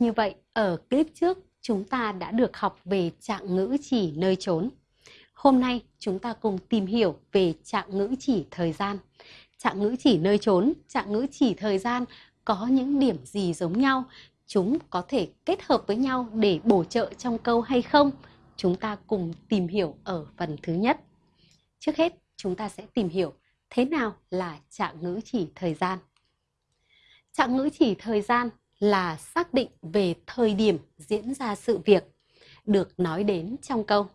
Như vậy, ở clip trước chúng ta đã được học về trạng ngữ chỉ nơi trốn. Hôm nay chúng ta cùng tìm hiểu về trạng ngữ chỉ thời gian. Trạng ngữ chỉ nơi trốn, trạng ngữ chỉ thời gian có những điểm gì giống nhau? Chúng có thể kết hợp với nhau để bổ trợ trong câu hay không? Chúng ta cùng tìm hiểu ở phần thứ nhất. Trước hết, chúng ta sẽ tìm hiểu thế nào là trạng ngữ chỉ thời gian. Trạng ngữ chỉ thời gian là xác định về thời điểm diễn ra sự việc được nói đến trong câu.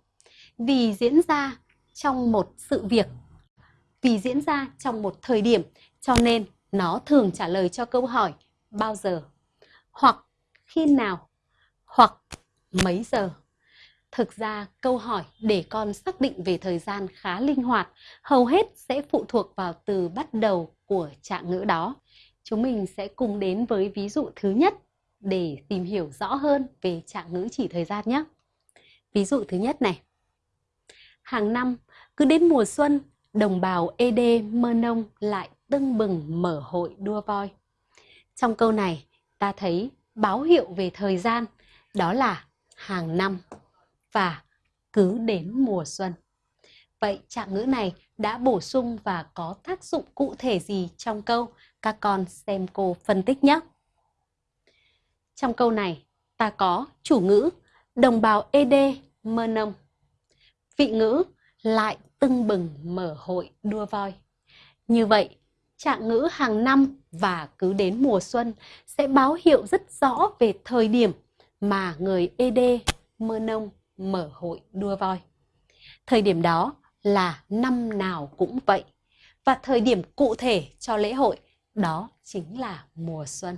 Vì diễn ra trong một sự việc, vì diễn ra trong một thời điểm, cho nên nó thường trả lời cho câu hỏi bao giờ, hoặc khi nào, hoặc mấy giờ. Thực ra câu hỏi để con xác định về thời gian khá linh hoạt, hầu hết sẽ phụ thuộc vào từ bắt đầu của trạng ngữ đó. Chúng mình sẽ cùng đến với ví dụ thứ nhất để tìm hiểu rõ hơn về trạng ngữ chỉ thời gian nhé. Ví dụ thứ nhất này. Hàng năm, cứ đến mùa xuân, đồng bào ED Mơ Nông lại tưng bừng mở hội đua voi. Trong câu này, ta thấy báo hiệu về thời gian, đó là hàng năm và cứ đến mùa xuân. Vậy trạng ngữ này đã bổ sung và có tác dụng cụ thể gì trong câu? Các con xem cô phân tích nhé. Trong câu này, ta có chủ ngữ đồng bào ED mơ nông. Vị ngữ lại tưng bừng mở hội đua voi. Như vậy, trạng ngữ hàng năm và cứ đến mùa xuân sẽ báo hiệu rất rõ về thời điểm mà người ED mơ nông mở hội đua voi. Thời điểm đó là năm nào cũng vậy. Và thời điểm cụ thể cho lễ hội, đó chính là mùa xuân.